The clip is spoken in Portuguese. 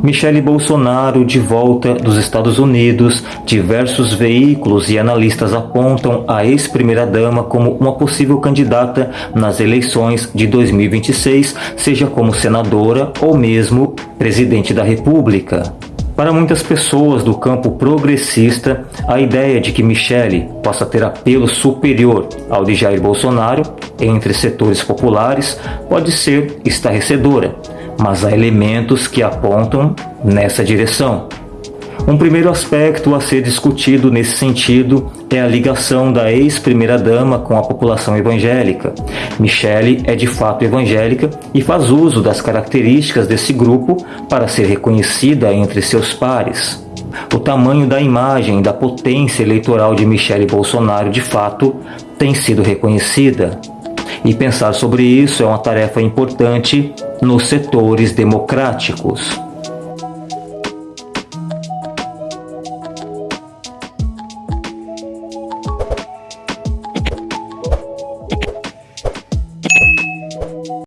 Michele Bolsonaro de volta dos Estados Unidos, diversos veículos e analistas apontam a ex-primeira-dama como uma possível candidata nas eleições de 2026, seja como senadora ou mesmo presidente da República. Para muitas pessoas do campo progressista, a ideia de que Michele possa ter apelo superior ao de Jair Bolsonaro entre setores populares pode ser estarrecedora mas há elementos que apontam nessa direção. Um primeiro aspecto a ser discutido nesse sentido é a ligação da ex-primeira-dama com a população evangélica. Michele é de fato evangélica e faz uso das características desse grupo para ser reconhecida entre seus pares. O tamanho da imagem da potência eleitoral de Michele Bolsonaro de fato tem sido reconhecida. E pensar sobre isso é uma tarefa importante nos setores democráticos.